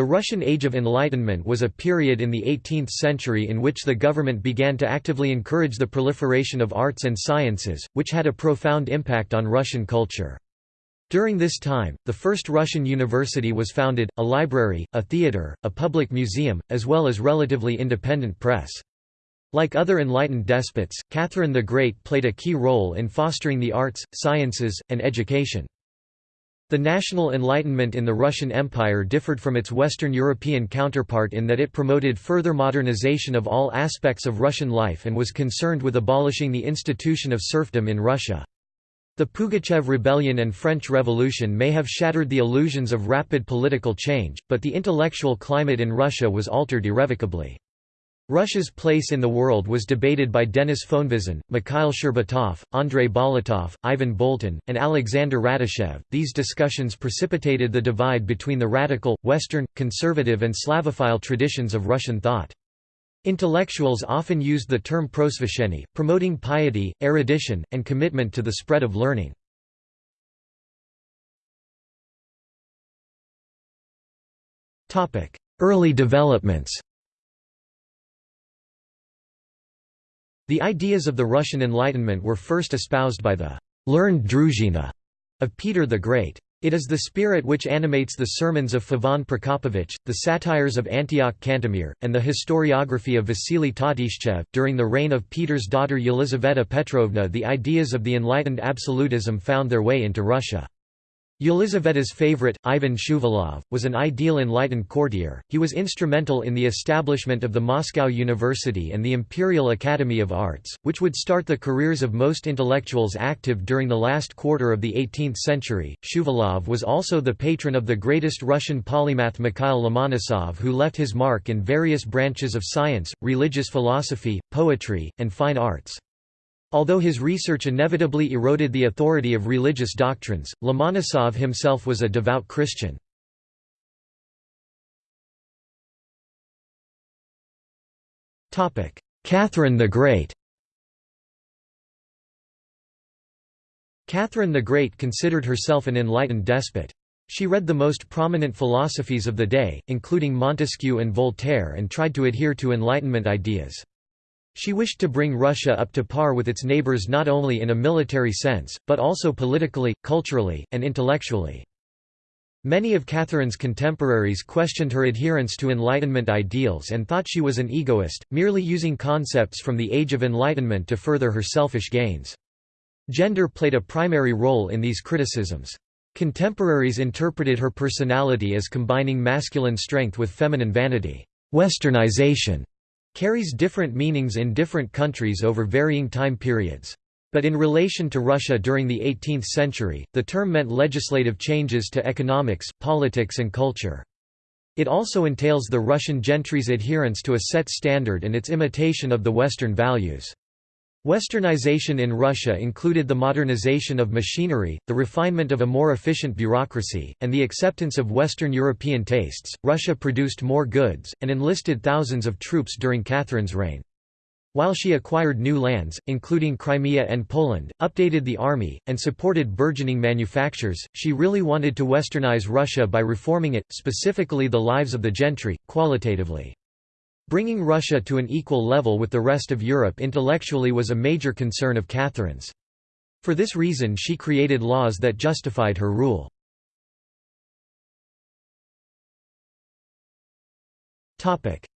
The Russian Age of Enlightenment was a period in the 18th century in which the government began to actively encourage the proliferation of arts and sciences, which had a profound impact on Russian culture. During this time, the first Russian university was founded, a library, a theatre, a public museum, as well as relatively independent press. Like other enlightened despots, Catherine the Great played a key role in fostering the arts, sciences, and education. The national enlightenment in the Russian Empire differed from its Western European counterpart in that it promoted further modernization of all aspects of Russian life and was concerned with abolishing the institution of serfdom in Russia. The Pugachev Rebellion and French Revolution may have shattered the illusions of rapid political change, but the intellectual climate in Russia was altered irrevocably. Russia's place in the world was debated by Denis Fonvizin, Mikhail Shcherbatov, Andrei Bolotov, Ivan Boltin, and Alexander Radishchev. These discussions precipitated the divide between the radical, Western, conservative, and Slavophile traditions of Russian thought. Intellectuals often used the term prosveshchenie, promoting piety, erudition, and commitment to the spread of learning. Early developments The ideas of the Russian Enlightenment were first espoused by the «learned druzhina» of Peter the Great. It is the spirit which animates the sermons of Feofan Prokopovich, the satires of Antioch Cantemir, and the historiography of Vasily Tatishchev. During the reign of Peter's daughter Yelizaveta Petrovna, the ideas of the enlightened absolutism found their way into Russia. Yelizaveta's favorite, Ivan Shuvalov, was an ideal enlightened courtier. He was instrumental in the establishment of the Moscow University and the Imperial Academy of Arts, which would start the careers of most intellectuals active during the last quarter of the 18th century. Shuvalov was also the patron of the greatest Russian polymath Mikhail Lomonosov, who left his mark in various branches of science, religious philosophy, poetry, and fine arts. Although his research inevitably eroded the authority of religious doctrines, Lomonosov himself was a devout Christian. Catherine the Great Catherine the Great considered herself an enlightened despot. She read the most prominent philosophies of the day, including Montesquieu and Voltaire and tried to adhere to Enlightenment ideas. She wished to bring Russia up to par with its neighbors not only in a military sense, but also politically, culturally, and intellectually. Many of Catherine's contemporaries questioned her adherence to Enlightenment ideals and thought she was an egoist, merely using concepts from the Age of Enlightenment to further her selfish gains. Gender played a primary role in these criticisms. Contemporaries interpreted her personality as combining masculine strength with feminine vanity. Westernization carries different meanings in different countries over varying time periods. But in relation to Russia during the 18th century, the term meant legislative changes to economics, politics and culture. It also entails the Russian gentry's adherence to a set standard and its imitation of the Western values. Westernization in Russia included the modernization of machinery, the refinement of a more efficient bureaucracy, and the acceptance of Western European tastes. Russia produced more goods, and enlisted thousands of troops during Catherine's reign. While she acquired new lands, including Crimea and Poland, updated the army, and supported burgeoning manufactures, she really wanted to westernize Russia by reforming it, specifically the lives of the gentry, qualitatively. Bringing Russia to an equal level with the rest of Europe intellectually was a major concern of Catherine's. For this reason she created laws that justified her rule.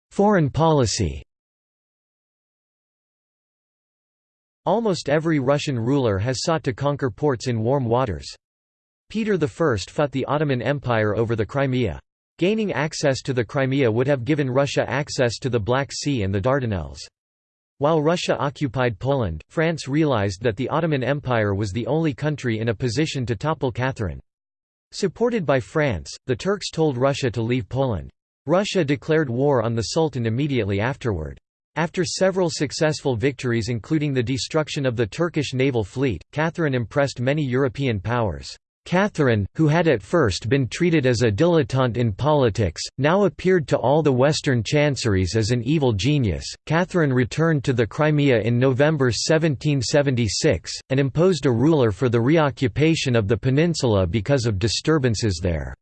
Foreign policy Almost every Russian ruler has sought to conquer ports in warm waters. Peter I fought the Ottoman Empire over the Crimea. Gaining access to the Crimea would have given Russia access to the Black Sea and the Dardanelles. While Russia occupied Poland, France realized that the Ottoman Empire was the only country in a position to topple Catherine. Supported by France, the Turks told Russia to leave Poland. Russia declared war on the Sultan immediately afterward. After several successful victories including the destruction of the Turkish naval fleet, Catherine impressed many European powers. Catherine, who had at first been treated as a dilettante in politics, now appeared to all the Western chanceries as an evil genius. Catherine returned to the Crimea in November 1776, and imposed a ruler for the reoccupation of the peninsula because of disturbances there.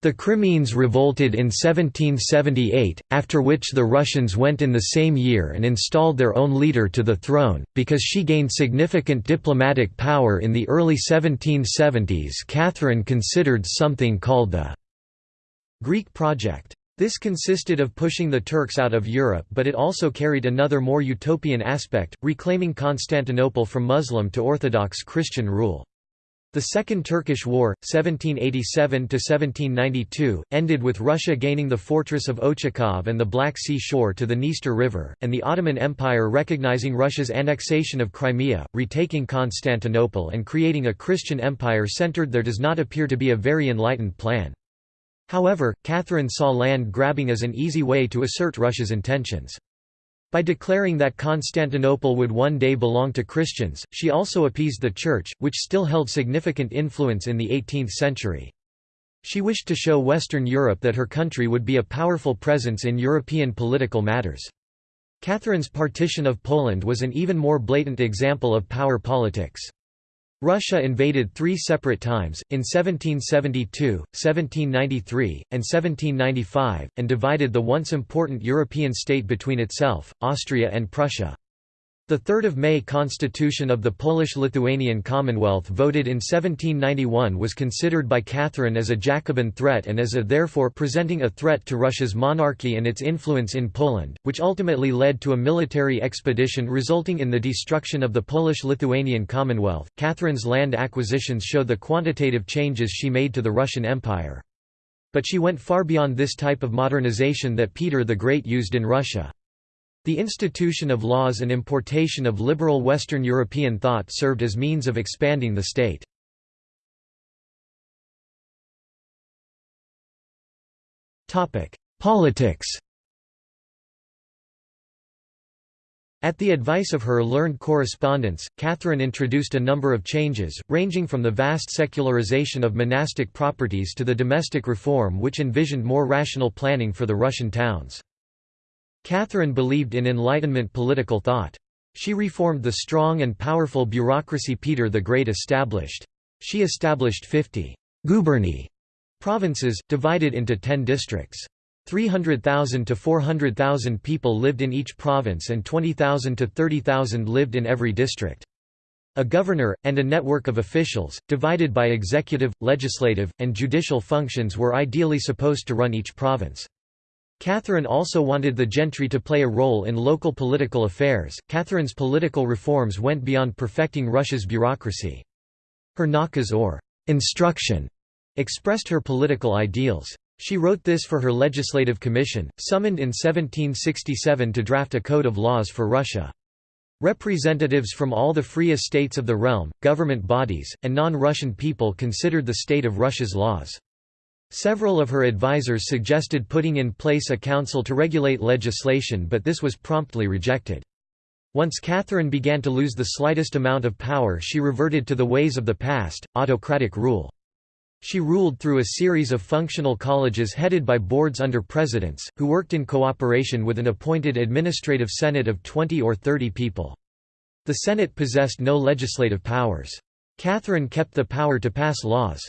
The Crimeans revolted in 1778, after which the Russians went in the same year and installed their own leader to the throne. Because she gained significant diplomatic power in the early 1770s, Catherine considered something called the Greek Project. This consisted of pushing the Turks out of Europe but it also carried another more utopian aspect, reclaiming Constantinople from Muslim to Orthodox Christian rule. The Second Turkish War, 1787–1792, ended with Russia gaining the fortress of Ochakov and the Black Sea shore to the Dniester River, and the Ottoman Empire recognizing Russia's annexation of Crimea, retaking Constantinople and creating a Christian empire centered there does not appear to be a very enlightened plan. However, Catherine saw land grabbing as an easy way to assert Russia's intentions. By declaring that Constantinople would one day belong to Christians, she also appeased the Church, which still held significant influence in the 18th century. She wished to show Western Europe that her country would be a powerful presence in European political matters. Catherine's partition of Poland was an even more blatant example of power politics. Russia invaded three separate times, in 1772, 1793, and 1795, and divided the once important European state between itself, Austria and Prussia. The 3 May Constitution of the Polish-Lithuanian Commonwealth voted in 1791 was considered by Catherine as a Jacobin threat and as a therefore presenting a threat to Russia's monarchy and its influence in Poland, which ultimately led to a military expedition resulting in the destruction of the Polish-Lithuanian Commonwealth. Catherine's land acquisitions show the quantitative changes she made to the Russian Empire. But she went far beyond this type of modernization that Peter the Great used in Russia. The institution of laws and importation of liberal Western European thought served as means of expanding the state. Politics At the advice of her learned correspondents, Catherine introduced a number of changes, ranging from the vast secularization of monastic properties to the domestic reform which envisioned more rational planning for the Russian towns. Catherine believed in Enlightenment political thought. She reformed the strong and powerful bureaucracy Peter the Great established. She established 50 guberni provinces, divided into 10 districts. 300,000 to 400,000 people lived in each province and 20,000 to 30,000 lived in every district. A governor, and a network of officials, divided by executive, legislative, and judicial functions were ideally supposed to run each province. Catherine also wanted the gentry to play a role in local political affairs. Catherine's political reforms went beyond perfecting Russia's bureaucracy. Her nakaz or instruction expressed her political ideals. She wrote this for her legislative commission, summoned in 1767 to draft a code of laws for Russia. Representatives from all the free estates of the realm, government bodies, and non-Russian people considered the state of Russia's laws. Several of her advisers suggested putting in place a council to regulate legislation but this was promptly rejected. Once Catherine began to lose the slightest amount of power she reverted to the ways of the past, autocratic rule. She ruled through a series of functional colleges headed by boards under presidents, who worked in cooperation with an appointed administrative senate of 20 or 30 people. The senate possessed no legislative powers. Catherine kept the power to pass laws.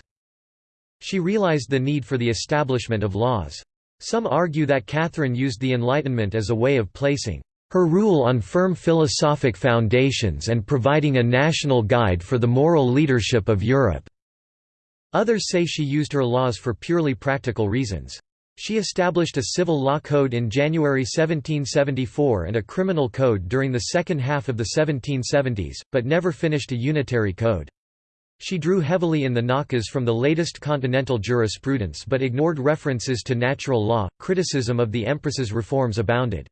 She realized the need for the establishment of laws. Some argue that Catherine used the Enlightenment as a way of placing her rule on firm philosophic foundations and providing a national guide for the moral leadership of Europe." Others say she used her laws for purely practical reasons. She established a civil law code in January 1774 and a criminal code during the second half of the 1770s, but never finished a unitary code. She drew heavily in the nakaz from the latest continental jurisprudence but ignored references to natural law. Criticism of the Empress's reforms abounded.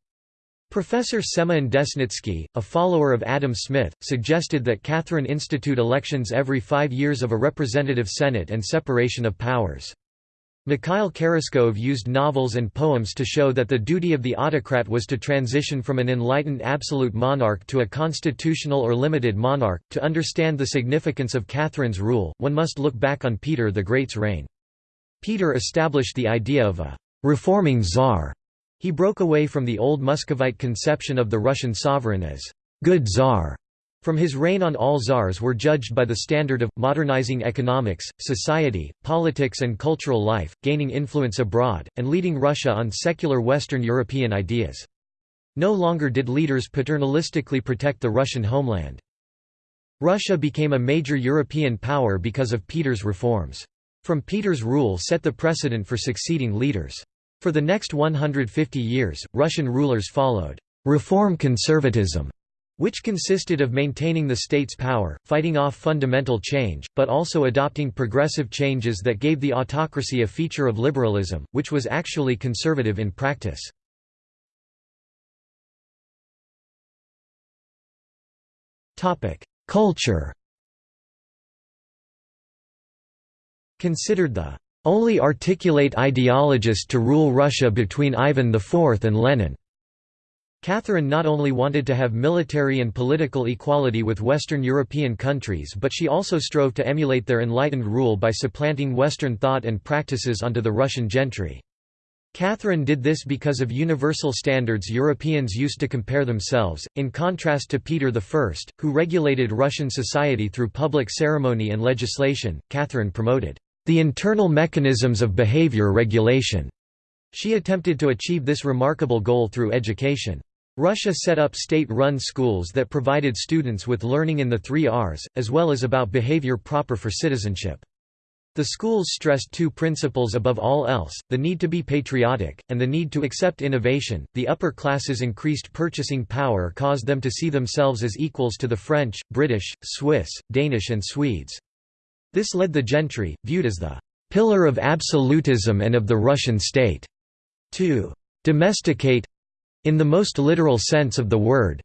Professor Semyon Desnitsky, a follower of Adam Smith, suggested that Catherine institute elections every five years of a representative senate and separation of powers. Mikhail Kheraskov used novels and poems to show that the duty of the autocrat was to transition from an enlightened absolute monarch to a constitutional or limited monarch. To understand the significance of Catherine's rule, one must look back on Peter the Great's reign. Peter established the idea of a reforming czar. He broke away from the old Muscovite conception of the Russian sovereign as good czar From his reign on all czars were judged by the standard of, modernizing economics, society, politics and cultural life, gaining influence abroad, and leading Russia on secular Western European ideas. No longer did leaders paternalistically protect the Russian homeland. Russia became a major European power because of Peter's reforms. From Peter's rule set the precedent for succeeding leaders. For the next 150 years, Russian rulers followed reform conservatism which consisted of maintaining the state's power, fighting off fundamental change, but also adopting progressive changes that gave the autocracy a feature of liberalism, which was actually conservative in practice. Culture Considered the only articulate ideologist to rule Russia between Ivan IV and Lenin. Catherine not only wanted to have military and political equality with Western European countries but she also strove to emulate their enlightened rule by supplanting Western thought and practices onto the Russian gentry. Catherine did this because of universal standards Europeans used to compare themselves, in contrast to Peter I, who regulated Russian society through public ceremony and legislation. Catherine promoted the internal mechanisms of behavior regulation. She attempted to achieve this remarkable goal through education. Russia set up state-run schools that provided students with learning in the three R's, as well as about behavior proper for citizenship. The schools stressed two principles above all else, the need to be patriotic, and the need to accept innovation. The upper classes' increased purchasing power caused them to see themselves as equals to the French, British, Swiss, Danish and Swedes. This led the gentry, viewed as the pillar of absolutism and of the Russian state, to domesticate, in the most literal sense of the word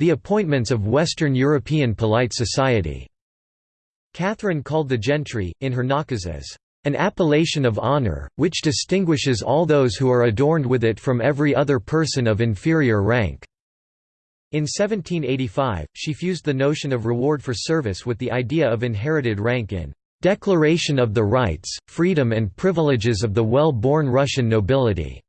the appointments of Western European polite society. Catherine called the gentry, in her nakaz as an appellation of honor, which distinguishes all those who are adorned with it from every other person of inferior rank." In 1785, she fused the notion of reward for service with the idea of inherited rank in "...declaration of the rights, freedom and privileges of the well-born Russian nobility."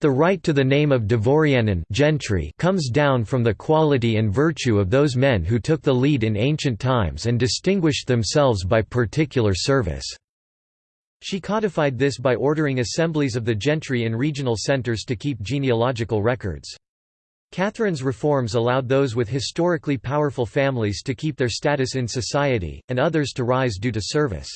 The right to the name of Dvorianin gentry comes down from the quality and virtue of those men who took the lead in ancient times and distinguished themselves by particular service. She codified this by ordering assemblies of the gentry in regional centers to keep genealogical records. Catherine's reforms allowed those with historically powerful families to keep their status in society, and others to rise due to service.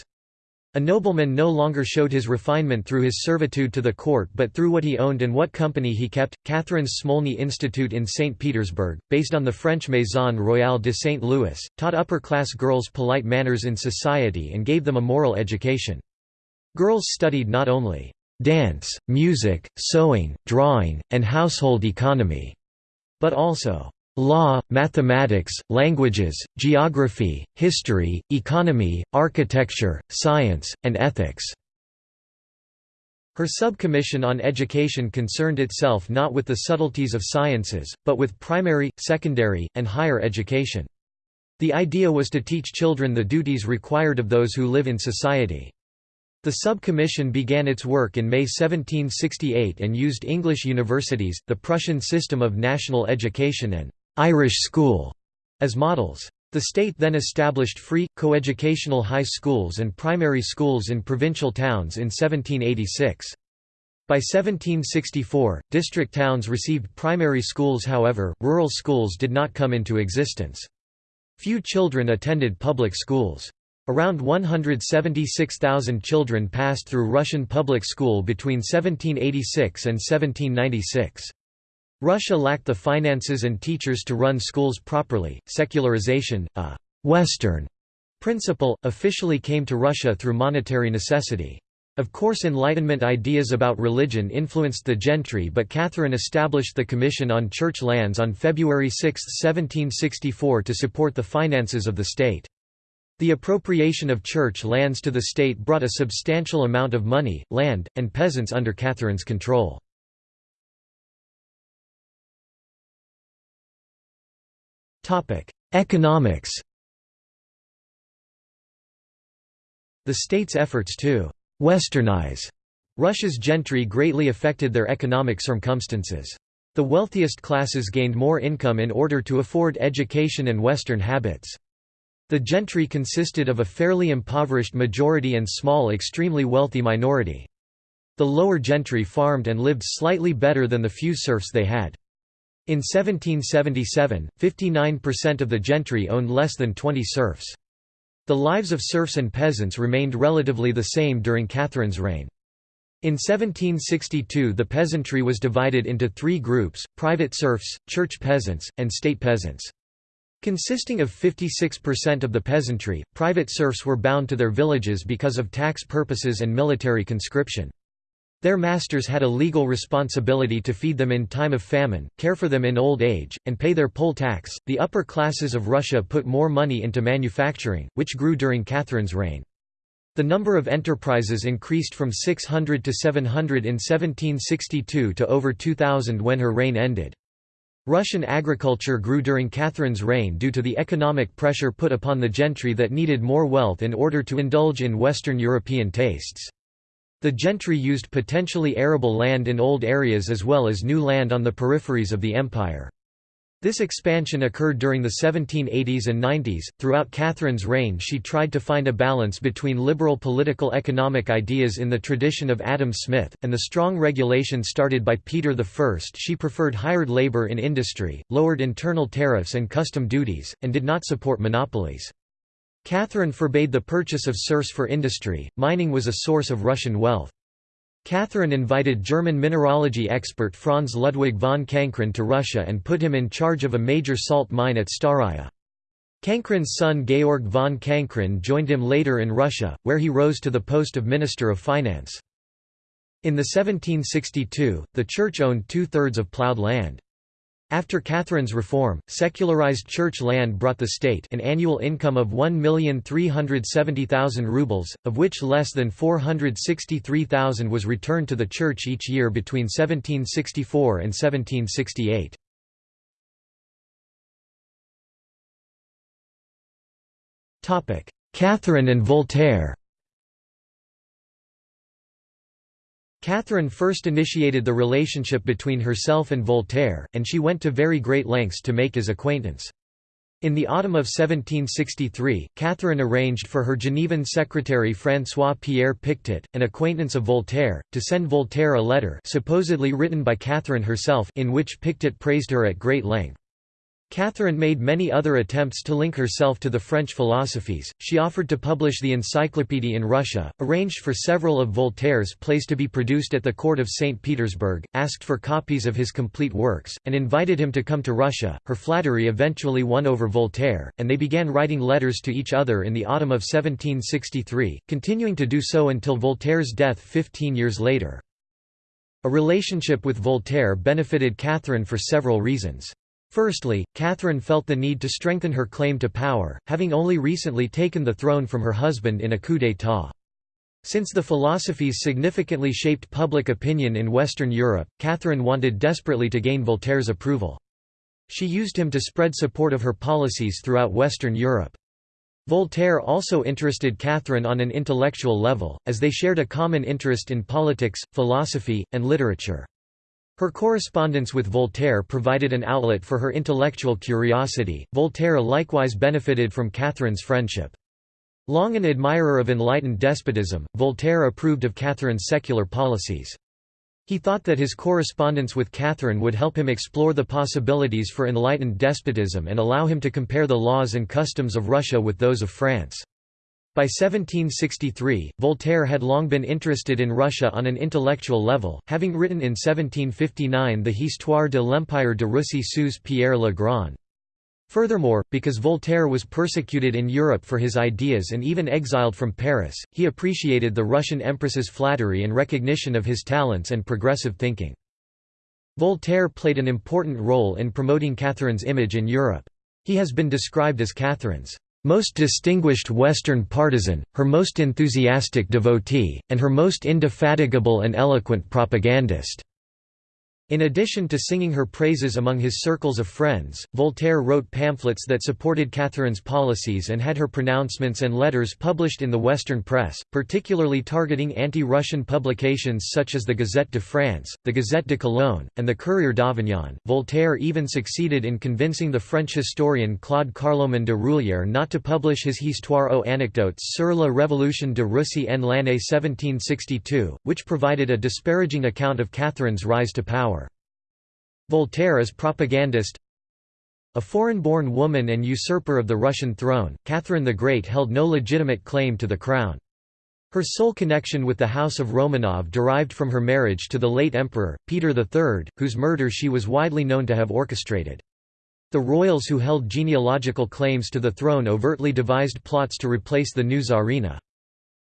A nobleman no longer showed his refinement through his servitude to the court but through what he owned and what company he kept. Catherine's Smolny Institute in St. Petersburg, based on the French Maison Royale de St. Louis, taught upper class girls polite manners in society and gave them a moral education. Girls studied not only dance, music, sewing, drawing, and household economy, but also law, mathematics, languages, geography, history, economy, architecture, science, and ethics. Her subcommission on education concerned itself not with the subtleties of sciences, but with primary, secondary, and higher education. The idea was to teach children the duties required of those who live in society. The sub-commission began its work in May 1768 and used English universities, the Prussian system of national education and Irish school as models. The state then established free, coeducational high schools and primary schools in provincial towns in 1786. By 1764, district towns received primary schools however, rural schools did not come into existence. Few children attended public schools. Around 176,000 children passed through Russian public school between 1786 and 1796. Russia lacked the finances and teachers to run schools properly. Secularization, a Western principle, officially came to Russia through monetary necessity. Of course Enlightenment ideas about religion influenced the gentry but Catherine established the Commission on Church Lands on February 6, 1764 to support the finances of the state. The appropriation of church lands to the state brought a substantial amount of money, land, and peasants under Catherine's control. Economics The state's efforts to «westernize» Russia's gentry greatly affected their economic circumstances. The wealthiest classes gained more income in order to afford education and Western habits. The gentry consisted of a fairly impoverished majority and small extremely wealthy minority. The lower gentry farmed and lived slightly better than the few serfs they had. In 1777, 59% of the gentry owned less than 20 serfs. The lives of serfs and peasants remained relatively the same during Catherine's reign. In 1762 the peasantry was divided into three groups, private serfs, church peasants, and state peasants. Consisting of 56% of the peasantry, private serfs were bound to their villages because of tax purposes and military conscription. Their masters had a legal responsibility to feed them in time of famine, care for them in old age, and pay their poll tax. The upper classes of Russia put more money into manufacturing, which grew during Catherine's reign. The number of enterprises increased from 600 to 700 in 1762 to over 2,000 when her reign ended. Russian agriculture grew during Catherine's reign due to the economic pressure put upon the gentry that needed more wealth in order to indulge in Western European tastes. The gentry used potentially arable land in old areas as well as new land on the peripheries of the empire. This expansion occurred during the 1780s and 90s. Throughout Catherine's reign, she tried to find a balance between liberal political economic ideas in the tradition of Adam Smith, and the strong regulation started by Peter I. She preferred hired labor in industry, lowered internal tariffs and custom duties, and did not support monopolies. Catherine forbade the purchase of serfs for industry, mining was a source of Russian wealth. Catherine invited German mineralogy expert Franz Ludwig von Cancrin to Russia and put him in charge of a major salt mine at Staraya. Cancrin's son Georg von Cancrin joined him later in Russia, where he rose to the post of Minister of Finance. In the 1762, the Church owned two-thirds of ploughed land. After Catherine's reform, secularized church land brought the state an annual income of 1,370,000 rubles, of which less than 463,000 was returned to the church each year between 1764 and 1768. Catherine and Voltaire Catherine first initiated the relationship between herself and Voltaire, and she went to very great lengths to make his acquaintance. In the autumn of 1763, Catherine arranged for her Genevan secretary François-Pierre Pictet, an acquaintance of Voltaire, to send Voltaire a letter supposedly written by Catherine herself in which Pictet praised her at great length. Catherine made many other attempts to link herself to the French philosophies. She offered to publish the Encyclopédie in Russia, arranged for several of Voltaire's plays to be produced at the court of St. Petersburg, asked for copies of his complete works, and invited him to come to Russia. Her flattery eventually won over Voltaire, and they began writing letters to each other in the autumn of 1763, continuing to do so until Voltaire's death 15 years later. A relationship with Voltaire benefited Catherine for several reasons. Firstly, Catherine felt the need to strengthen her claim to power, having only recently taken the throne from her husband in a coup d'état. Since the philosophies significantly shaped public opinion in Western Europe, Catherine wanted desperately to gain Voltaire's approval. She used him to spread support of her policies throughout Western Europe. Voltaire also interested Catherine on an intellectual level, as they shared a common interest in politics, philosophy, and literature. Her correspondence with Voltaire provided an outlet for her intellectual curiosity. Voltaire likewise benefited from Catherine's friendship. Long an admirer of enlightened despotism, Voltaire approved of Catherine's secular policies. He thought that his correspondence with Catherine would help him explore the possibilities for enlightened despotism and allow him to compare the laws and customs of Russia with those of France. By 1763, Voltaire had long been interested in Russia on an intellectual level, having written in 1759 the Histoire de l'Empire de Russie sous Pierre le Grand. Furthermore, because Voltaire was persecuted in Europe for his ideas and even exiled from Paris, he appreciated the Russian empress's flattery and recognition of his talents and progressive thinking. Voltaire played an important role in promoting Catherine's image in Europe. He has been described as Catherine's most distinguished Western partisan, her most enthusiastic devotee, and her most indefatigable and eloquent propagandist." In addition to singing her praises among his circles of friends, Voltaire wrote pamphlets that supported Catherine's policies and had her pronouncements and letters published in the Western press, particularly targeting anti-Russian publications such as the Gazette de France, the Gazette de Cologne, and the Courrier d'Avignon. Voltaire even succeeded in convincing the French historian Claude Carloman de Rulhière not to publish his Histoire aux anecdotes sur la Révolution de Russie en l'année 1762, which provided a disparaging account of Catherine's rise to power. Voltaire as propagandist A foreign-born woman and usurper of the Russian throne, Catherine the Great held no legitimate claim to the crown. Her sole connection with the House of Romanov derived from her marriage to the late emperor, Peter III, whose murder she was widely known to have orchestrated. The royals who held genealogical claims to the throne overtly devised plots to replace the new Tsarina.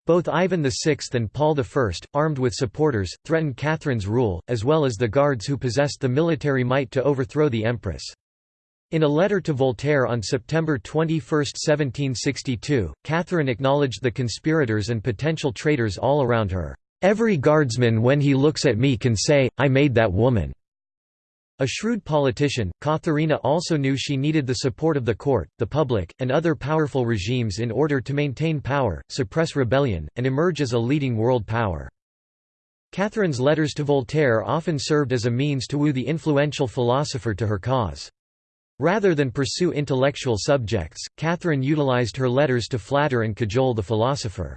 Both Ivan VI and Paul I, armed with supporters, threatened Catherine's rule, as well as the guards who possessed the military might to overthrow the empress. In a letter to Voltaire on September 21, 1762, Catherine acknowledged the conspirators and potential traitors all around her. "'Every guardsman when he looks at me can say, I made that woman.' A shrewd politician, Katharina also knew she needed the support of the court, the public, and other powerful regimes in order to maintain power, suppress rebellion, and emerge as a leading world power. Catherine's letters to Voltaire often served as a means to woo the influential philosopher to her cause. Rather than pursue intellectual subjects, Catherine utilized her letters to flatter and cajole the philosopher.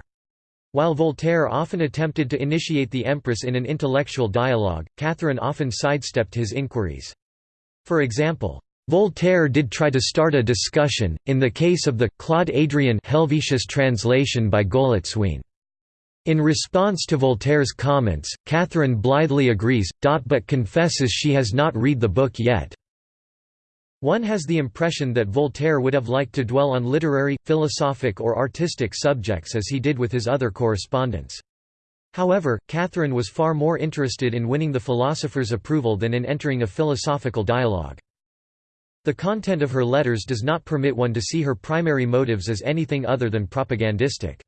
While Voltaire often attempted to initiate the Empress in an intellectual dialogue, Catherine often sidestepped his inquiries. For example, Voltaire did try to start a discussion, in the case of the Claude Adrien Helvetius translation by Golitsyn. In response to Voltaire's comments, Catherine blithely agrees, but confesses she has not read the book yet. One has the impression that Voltaire would have liked to dwell on literary, philosophic or artistic subjects as he did with his other correspondents. However, Catherine was far more interested in winning the philosopher's approval than in entering a philosophical dialogue. The content of her letters does not permit one to see her primary motives as anything other than propagandistic.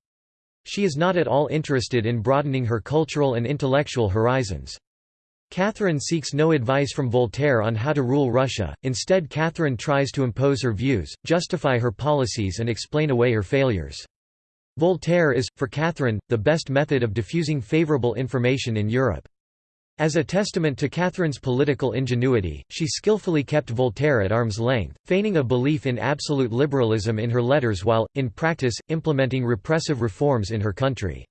She is not at all interested in broadening her cultural and intellectual horizons. Catherine seeks no advice from Voltaire on how to rule Russia, instead Catherine tries to impose her views, justify her policies and explain away her failures. Voltaire is, for Catherine, the best method of diffusing favourable information in Europe. As a testament to Catherine's political ingenuity, she skillfully kept Voltaire at arm's length, feigning a belief in absolute liberalism in her letters while, in practice, implementing repressive reforms in her country.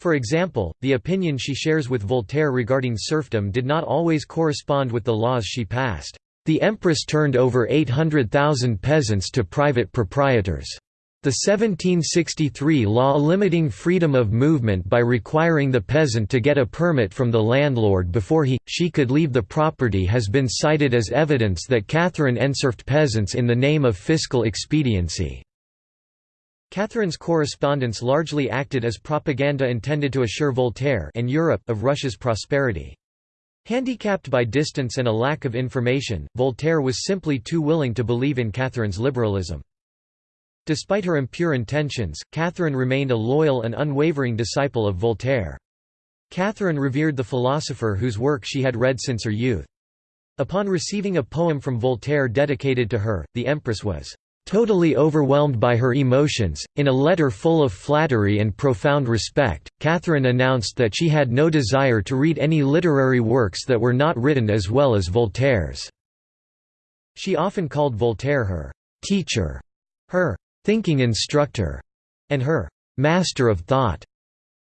For example, the opinion she shares with Voltaire regarding serfdom did not always correspond with the laws she passed. The empress turned over 800,000 peasants to private proprietors. The 1763 law limiting freedom of movement by requiring the peasant to get a permit from the landlord before he, she could leave the property has been cited as evidence that Catherine enserfed peasants in the name of fiscal expediency. Catherine's correspondence largely acted as propaganda intended to assure Voltaire and Europe of Russia's prosperity. Handicapped by distance and a lack of information, Voltaire was simply too willing to believe in Catherine's liberalism. Despite her impure intentions, Catherine remained a loyal and unwavering disciple of Voltaire. Catherine revered the philosopher whose work she had read since her youth. Upon receiving a poem from Voltaire dedicated to her, the Empress was Totally overwhelmed by her emotions, in a letter full of flattery and profound respect, Catherine announced that she had no desire to read any literary works that were not written as well as Voltaire's. She often called Voltaire her «teacher», her «thinking instructor», and her «master of thought».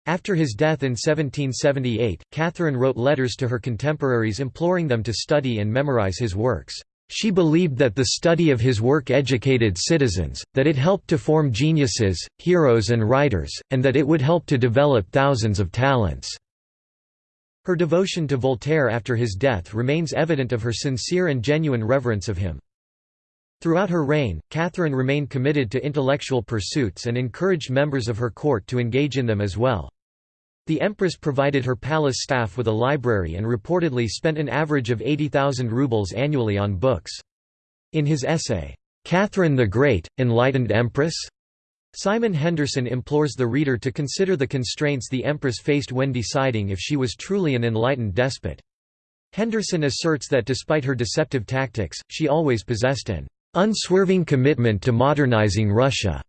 After his death in 1778, Catherine wrote letters to her contemporaries imploring them to study and memorize his works. She believed that the study of his work educated citizens, that it helped to form geniuses, heroes and writers, and that it would help to develop thousands of talents. Her devotion to Voltaire after his death remains evident of her sincere and genuine reverence of him. Throughout her reign, Catherine remained committed to intellectual pursuits and encouraged members of her court to engage in them as well. The empress provided her palace staff with a library and reportedly spent an average of 80,000 rubles annually on books. In his essay, "'Catherine the Great, Enlightened Empress?' Simon Henderson implores the reader to consider the constraints the empress faced when deciding if she was truly an enlightened despot. Henderson asserts that despite her deceptive tactics, she always possessed an unswerving commitment to modernizing Russia.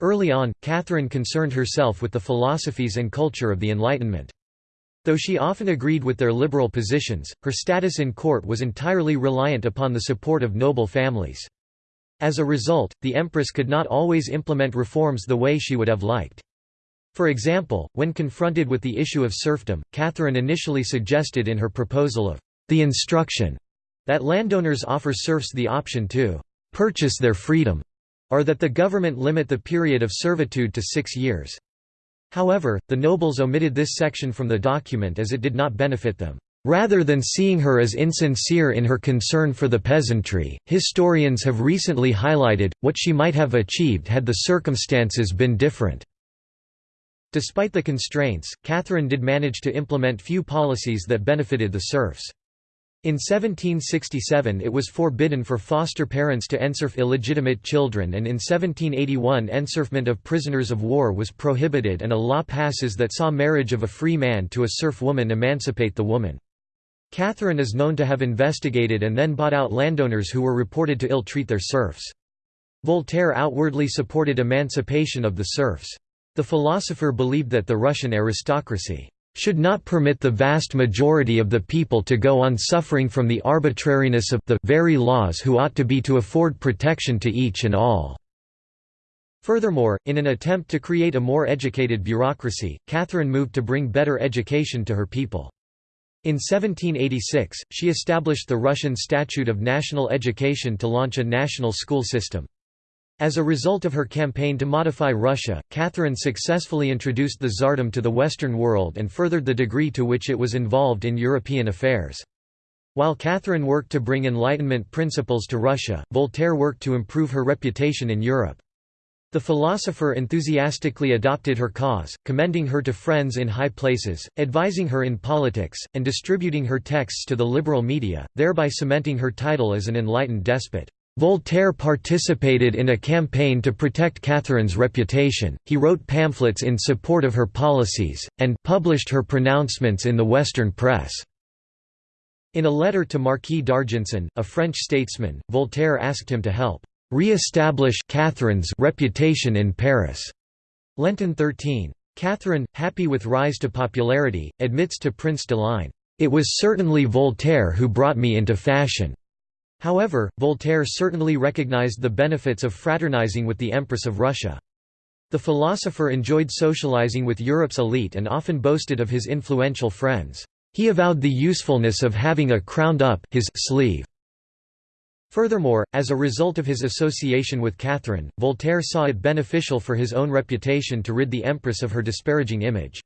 Early on, Catherine concerned herself with the philosophies and culture of the Enlightenment. Though she often agreed with their liberal positions, her status in court was entirely reliant upon the support of noble families. As a result, the empress could not always implement reforms the way she would have liked. For example, when confronted with the issue of serfdom, Catherine initially suggested in her proposal of the instruction that landowners offer serfs the option to purchase their freedom, or that the government limit the period of servitude to six years. However, the nobles omitted this section from the document as it did not benefit them. Rather than seeing her as insincere in her concern for the peasantry, historians have recently highlighted, what she might have achieved had the circumstances been different. Despite the constraints, Catherine did manage to implement few policies that benefited the serfs. In 1767 it was forbidden for foster parents to enserf illegitimate children and in 1781 enserfment of prisoners of war was prohibited and a law passes that saw marriage of a free man to a serf woman emancipate the woman. Catherine is known to have investigated and then bought out landowners who were reported to ill-treat their serfs. Voltaire outwardly supported emancipation of the serfs. The philosopher believed that the Russian aristocracy should not permit the vast majority of the people to go on suffering from the arbitrariness of the very laws who ought to be to afford protection to each and all." Furthermore, in an attempt to create a more educated bureaucracy, Catherine moved to bring better education to her people. In 1786, she established the Russian Statute of National Education to launch a national school system. As a result of her campaign to modify Russia, Catherine successfully introduced the Tsardom to the Western world and furthered the degree to which it was involved in European affairs. While Catherine worked to bring Enlightenment principles to Russia, Voltaire worked to improve her reputation in Europe. The philosopher enthusiastically adopted her cause, commending her to friends in high places, advising her in politics, and distributing her texts to the liberal media, thereby cementing her title as an enlightened despot. Voltaire participated in a campaign to protect Catherine's reputation, he wrote pamphlets in support of her policies, and published her pronouncements in the Western press. In a letter to Marquis d'Argenson, a French statesman, Voltaire asked him to help re-establish Catherine's reputation in Paris. Lenton 13. Catherine, happy with rise to popularity, admits to Prince de Ligne, "...it was certainly Voltaire who brought me into fashion." However, Voltaire certainly recognized the benefits of fraternizing with the Empress of Russia. The philosopher enjoyed socializing with Europe's elite and often boasted of his influential friends. He avowed the usefulness of having a crowned up his sleeve. Furthermore, as a result of his association with Catherine, Voltaire saw it beneficial for his own reputation to rid the Empress of her disparaging image.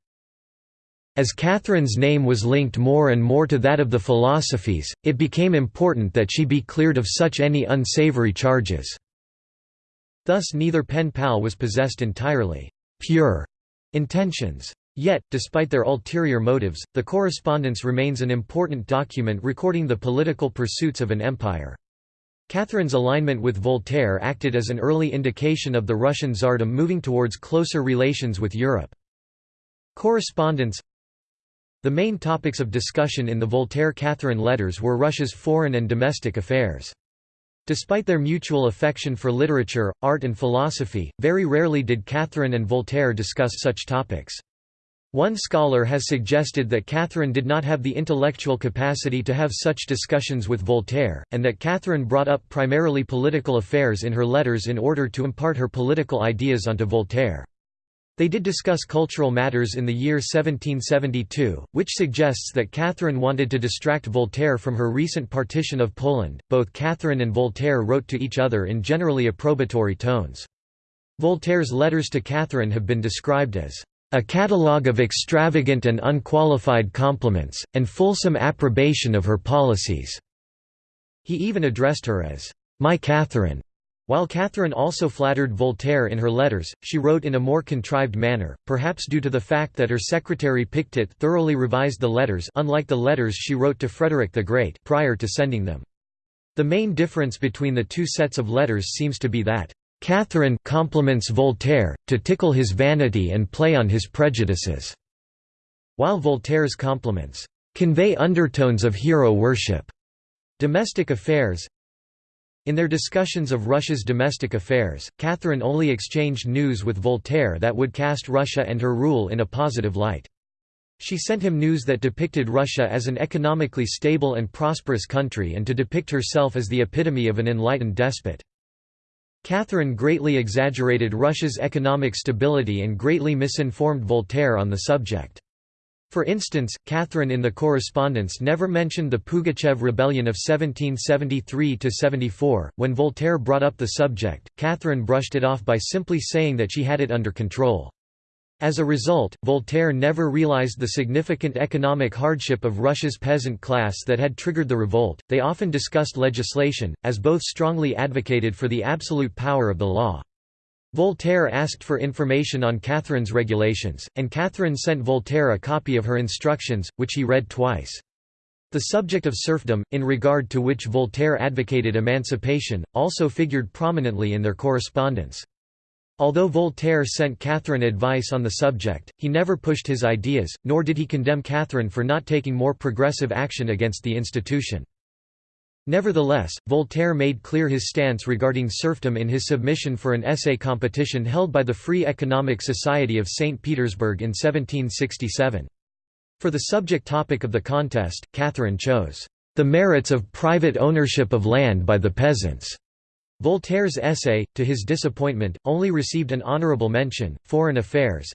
As Catherine's name was linked more and more to that of the philosophies, it became important that she be cleared of such any unsavory charges. Thus neither pen pal was possessed entirely pure intentions. Yet, despite their ulterior motives, the correspondence remains an important document recording the political pursuits of an empire. Catherine's alignment with Voltaire acted as an early indication of the Russian Tsardom moving towards closer relations with Europe. Correspondence the main topics of discussion in the Voltaire-Catherine letters were Russia's foreign and domestic affairs. Despite their mutual affection for literature, art and philosophy, very rarely did Catherine and Voltaire discuss such topics. One scholar has suggested that Catherine did not have the intellectual capacity to have such discussions with Voltaire, and that Catherine brought up primarily political affairs in her letters in order to impart her political ideas onto Voltaire. They did discuss cultural matters in the year 1772, which suggests that Catherine wanted to distract Voltaire from her recent partition of Poland. Both Catherine and Voltaire wrote to each other in generally approbatory tones. Voltaire's letters to Catherine have been described as a catalogue of extravagant and unqualified compliments, and fulsome approbation of her policies." He even addressed her as, "'My Catherine' While Catherine also flattered Voltaire in her letters, she wrote in a more contrived manner, perhaps due to the fact that her secretary Pictet thoroughly revised the letters unlike the letters she wrote to Frederick the Great prior to sending them. The main difference between the two sets of letters seems to be that, "...Catherine compliments Voltaire, to tickle his vanity and play on his prejudices", while Voltaire's compliments, convey undertones of hero worship. Domestic affairs In their discussions of Russia's domestic affairs, Catherine only exchanged news with Voltaire that would cast Russia and her rule in a positive light. She sent him news that depicted Russia as an economically stable and prosperous country and to depict herself as the epitome of an enlightened despot. Catherine greatly exaggerated Russia's economic stability and greatly misinformed Voltaire on the subject. For instance, Catherine in the correspondence never mentioned the Pugachev rebellion of 1773–74. When Voltaire brought up the subject, Catherine brushed it off by simply saying that she had it under control. As a result, Voltaire never realized the significant economic hardship of Russia's peasant class that had triggered the revolt. They often discussed legislation, as both strongly advocated for the absolute power of the law. Voltaire asked for information on Catherine's regulations, and Catherine sent Voltaire a copy of her instructions, which he read twice. The subject of serfdom, in regard to which Voltaire advocated emancipation, also figured prominently in their correspondence. Although Voltaire sent Catherine advice on the subject, he never pushed his ideas, nor did he condemn Catherine for not taking more progressive action against the institution. Nevertheless, Voltaire made clear his stance regarding serfdom in his submission for an essay competition held by the Free Economic Society of St. Petersburg in 1767. For the subject topic of the contest, Catherine chose, "...the merits of private ownership of land by the peasants." Voltaire's essay, to his disappointment, only received an honorable mention. Foreign Affairs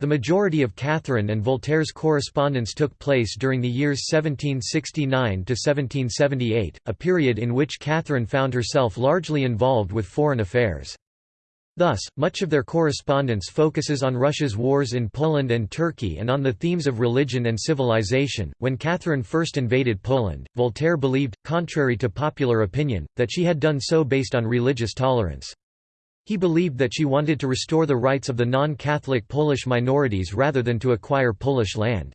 the majority of Catherine and Voltaire's correspondence took place during the years 1769–1778, a period in which Catherine found herself largely involved with foreign affairs. Thus, much of their correspondence focuses on Russia's wars in Poland and Turkey and on the themes of religion and civilization. When Catherine first invaded Poland, Voltaire believed, contrary to popular opinion, that she had done so based on religious tolerance. He believed that she wanted to restore the rights of the non-Catholic Polish minorities rather than to acquire Polish land.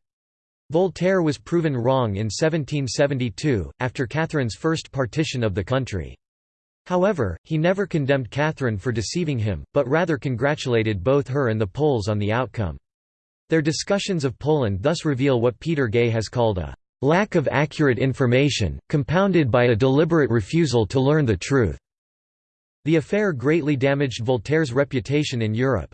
Voltaire was proven wrong in 1772, after Catherine's first partition of the country. However, he never condemned Catherine for deceiving him, but rather congratulated both her and the Poles on the outcome. Their discussions of Poland thus reveal what Peter Gay has called a lack of accurate information, compounded by a deliberate refusal to learn the truth. The affair greatly damaged Voltaire's reputation in Europe.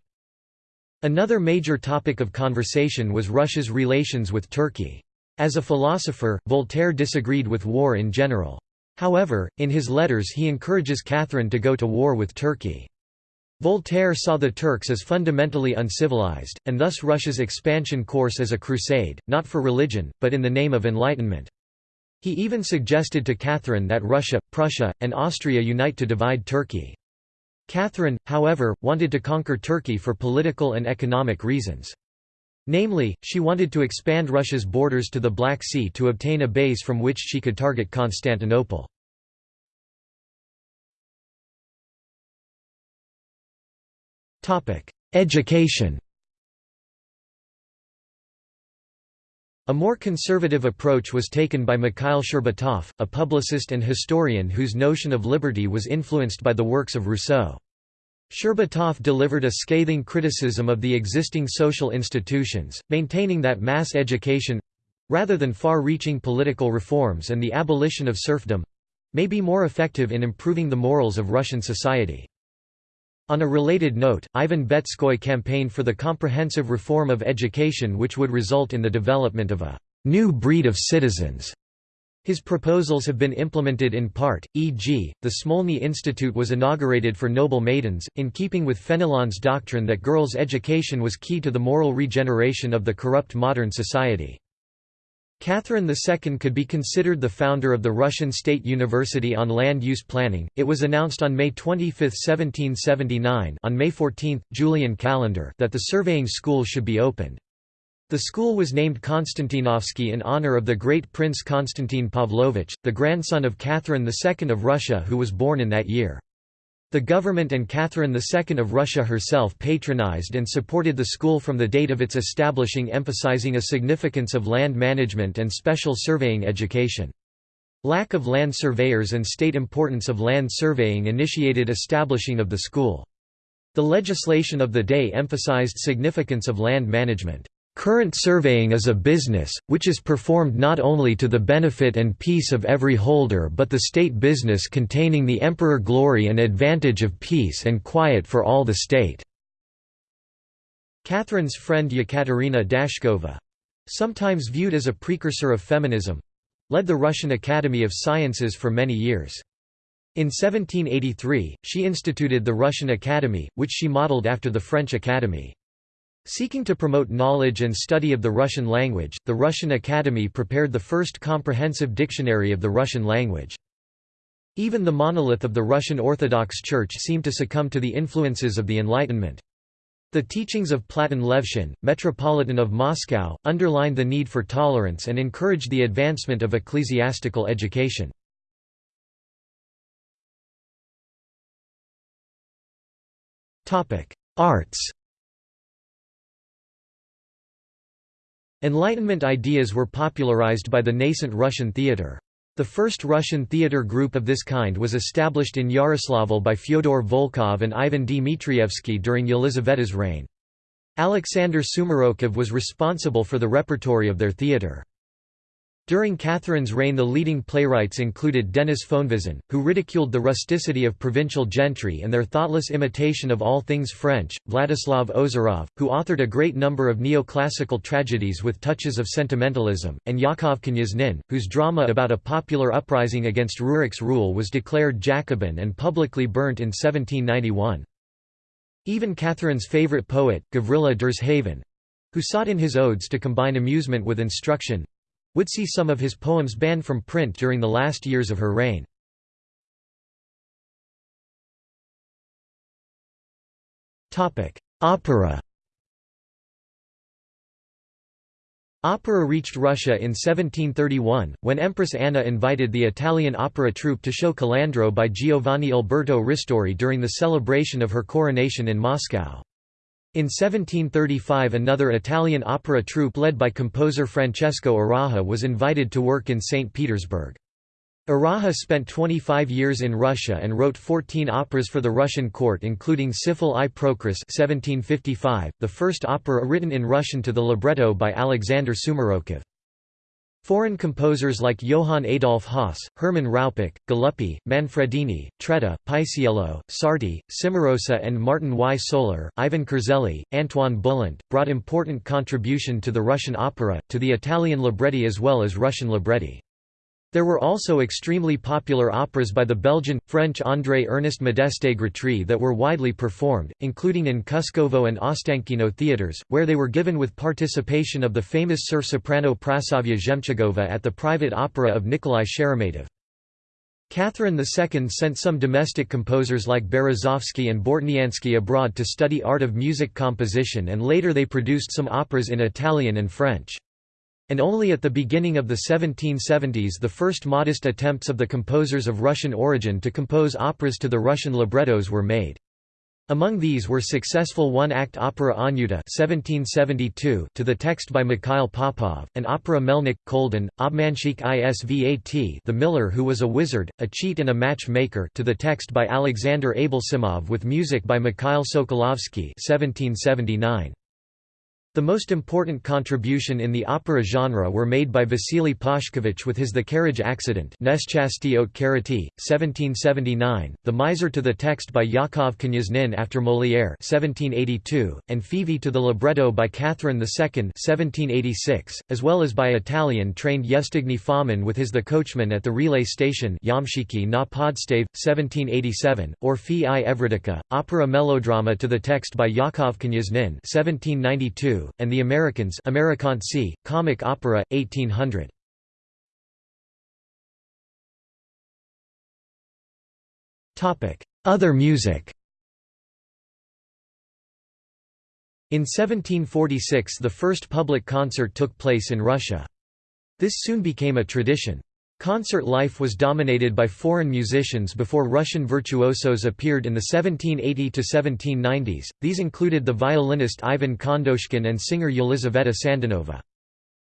Another major topic of conversation was Russia's relations with Turkey. As a philosopher, Voltaire disagreed with war in general. However, in his letters he encourages Catherine to go to war with Turkey. Voltaire saw the Turks as fundamentally uncivilized, and thus Russia's expansion course as a crusade, not for religion, but in the name of enlightenment. He even suggested to Catherine that Russia, Prussia, and Austria unite to divide Turkey. Catherine, however, wanted to conquer Turkey for political and economic reasons. Namely, she wanted to expand Russia's borders to the Black Sea to obtain a base from which she could target Constantinople. Education A more conservative approach was taken by Mikhail Shcherbatov, a publicist and historian whose notion of liberty was influenced by the works of Rousseau. Shcherbatov delivered a scathing criticism of the existing social institutions, maintaining that mass education—rather than far-reaching political reforms and the abolition of serfdom—may be more effective in improving the morals of Russian society. On a related note, Ivan Betskoy campaigned for the comprehensive reform of education which would result in the development of a «new breed of citizens». His proposals have been implemented in part, e.g., the Smolny Institute was inaugurated for noble maidens, in keeping with Fenelon's doctrine that girls' education was key to the moral regeneration of the corrupt modern society. Catherine II could be considered the founder of the Russian State University on Land Use Planning. It was announced on May 25, 1779, on May 14, Julian calendar, that the surveying school should be opened. The school was named Konstantinovsky in honor of the great Prince Konstantin Pavlovich, the grandson of Catherine II of Russia who was born in that year. The government and Catherine II of Russia herself patronized and supported the school from the date of its establishing emphasizing a significance of land management and special surveying education. Lack of land surveyors and state importance of land surveying initiated establishing of the school. The legislation of the day emphasized significance of land management. Current surveying is a business, which is performed not only to the benefit and peace of every holder but the state business containing the emperor glory and advantage of peace and quiet for all the state." Catherine's friend Yekaterina Dashkova, sometimes viewed as a precursor of feminism, led the Russian Academy of Sciences for many years. In 1783, she instituted the Russian Academy, which she modeled after the French Academy. Seeking to promote knowledge and study of the Russian language, the Russian Academy prepared the first comprehensive dictionary of the Russian language. Even the monolith of the Russian Orthodox Church seemed to succumb to the influences of the Enlightenment. The teachings of Platon Levshin, Metropolitan of Moscow, underlined the need for tolerance and encouraged the advancement of ecclesiastical education. Arts Enlightenment ideas were popularized by the nascent Russian theatre. The first Russian theatre group of this kind was established in Yaroslavl by Fyodor Volkov and Ivan Dmitrievsky during Yelizaveta's reign. Alexander Sumarokov was responsible for the repertory of their theatre. During Catherine's reign the leading playwrights included Denis Fonvizin, who ridiculed the rusticity of provincial gentry and their thoughtless imitation of all things French, Vladislav Ozerov, who authored a great number of neoclassical tragedies with touches of sentimentalism, and Yakov Knyazhnin, whose drama about a popular uprising against Rurik's rule was declared Jacobin and publicly burnt in 1791. Even Catherine's favourite poet, Gavrila Derzhavin—who sought in his odes to combine amusement with instruction, would see some of his poems banned from print during the last years of her reign. Opera Opera reached Russia in 1731, when Empress Anna invited the Italian opera troupe to show Calandro by Giovanni Alberto Ristori during the celebration of her coronation in Moscow. In 1735 another Italian opera troupe led by composer Francesco Araja was invited to work in St. Petersburg. Araja spent 25 years in Russia and wrote 14 operas for the Russian court including Sifil i Procris 1755, the first opera written in Russian to the libretto by Alexander Sumarokov. Foreign composers like Johann Adolf Hasse, Hermann Raupach, Galuppi, Manfredini, Traetta, Paisiello, Sarti, Cimarosa and Martin Y. Soler, Ivan Kerzelli, Antoine Bullant, brought important contribution to the Russian opera, to the Italian libretti as well as Russian libretti. There were also extremely popular operas by the Belgian, French André Ernest Modeste Grétry that were widely performed, including in Kuskovo and Ostankino theatres, where they were given with participation of the famous serf-soprano Praskovia Zhemchugova at the private opera of Nikolai Sheremetyev. Catherine II sent some domestic composers like Berezovsky and Bortniansky abroad to study art of music composition and later they produced some operas in Italian and French and only at the beginning of the 1770s the first modest attempts of the composers of Russian origin to compose operas to the Russian librettos were made. Among these were successful one-act opera Anyuta (1772) to the text by Mikhail Popov, and opera Melnik Kolden, Obmanshik Isvat, The Miller Who Was a Wizard, a Cheat and a Match Maker to the text by Alexander Ablesimov with music by Mikhail Sokolovsky (1779). The most important contribution in the opera genre were made by Vasily Pashkevich with his The Carriage Accident 1779, The Miser to the text by Yakov Knyazhnin after Molière 1782, and Fevey to the libretto by Catherine II 1786, as well as by Italian-trained Yevstigney Fomin with his The Coachman at the Relay Station Yamshiki na Podstave, 1787, or Fi i opera melodrama to the text by Yakov Knyazhnin 1792, and The Americans comic opera, 1800. Other music In 1746 the first public concert took place in Russia. This soon became a tradition. Concert life was dominated by foreign musicians before Russian virtuosos appeared in the 1780–1790s, these included the violinist Ivan Khandoshkin and singer Yelizaveta Sandunova.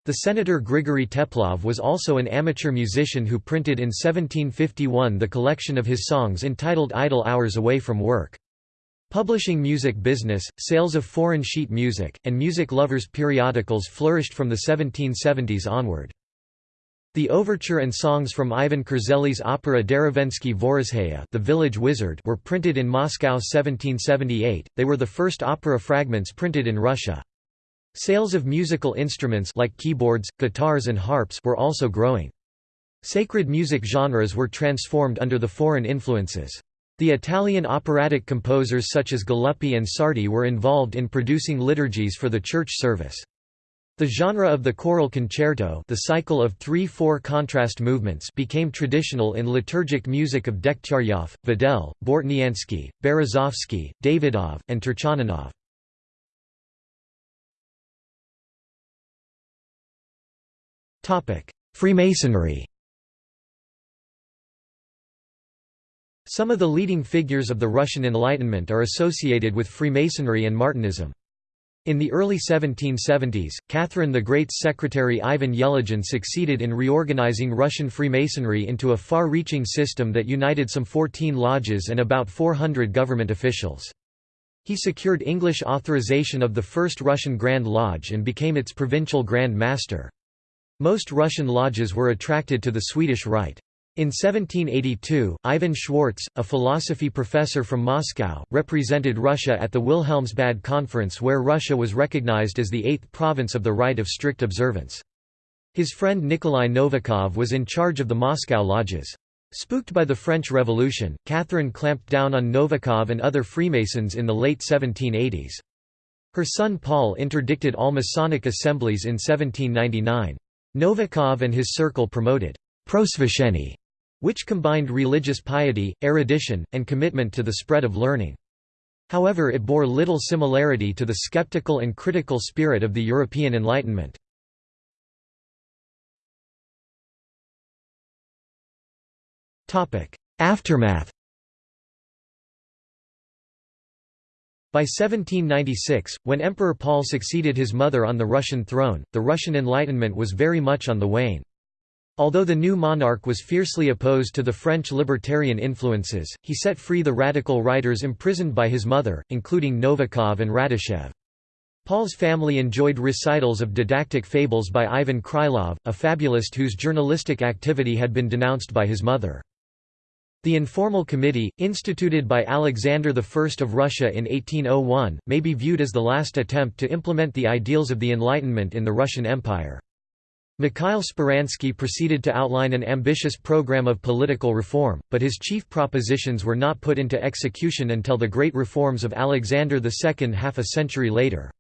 The senator Grigory Teplov was also an amateur musician who printed in 1751 the collection of his songs entitled Idle Hours Away from Work. Publishing music business, sales of foreign sheet music, and music lovers' periodicals flourished from the 1770s onward. The overture and songs from Ivan Krzel's opera Derevensky Vorozheya the Village Wizard were printed in Moscow 1778, they were the first opera fragments printed in Russia. Sales of musical instruments like keyboards, guitars and harps were also growing. Sacred music genres were transformed under the foreign influences. The Italian operatic composers such as Galuppi and Sarti were involved in producing liturgies for the church service. The genre of the choral concerto the cycle of three-four contrast movements became traditional in liturgic music of Degtyaryov, Vedel, Bortniansky, Berezovsky, Davidov, and Turchaninov. Freemasonry Some of the leading figures of the Russian Enlightenment are associated with Freemasonry and Martinism. In the early 1770s, Catherine the Great's secretary Ivan Yelagin succeeded in reorganizing Russian Freemasonry into a far-reaching system that united some 14 lodges and about 400 government officials. He secured English authorization of the first Russian Grand Lodge and became its provincial Grand Master. Most Russian lodges were attracted to the Swedish Rite. In 1782, Ivan Schwartz, a philosophy professor from Moscow, represented Russia at the Wilhelmsbad Conference where Russia was recognized as the eighth province of the rite of strict observance. His friend Nikolai Novikov was in charge of the Moscow lodges. Spooked by the French Revolution, Catherine clamped down on Novikov and other Freemasons in the late 1780s. Her son Paul interdicted all Masonic assemblies in 1799. Novikov and his circle promoted prosveshchenie which combined religious piety, erudition, and commitment to the spread of learning. However it bore little similarity to the skeptical and critical spirit of the European Enlightenment. Aftermath By 1796, when Emperor Paul succeeded his mother on the Russian throne, the Russian Enlightenment was very much on the wane. Although the new monarch was fiercely opposed to the French libertarian influences, he set free the radical writers imprisoned by his mother, including Novikov and Radishchev. Paul's family enjoyed recitals of didactic fables by Ivan Krylov, a fabulist whose journalistic activity had been denounced by his mother. The informal committee, instituted by Alexander I of Russia in 1801, may be viewed as the last attempt to implement the ideals of the Enlightenment in the Russian Empire. Mikhail Speransky proceeded to outline an ambitious program of political reform, but his chief propositions were not put into execution until the great reforms of Alexander II half a century later.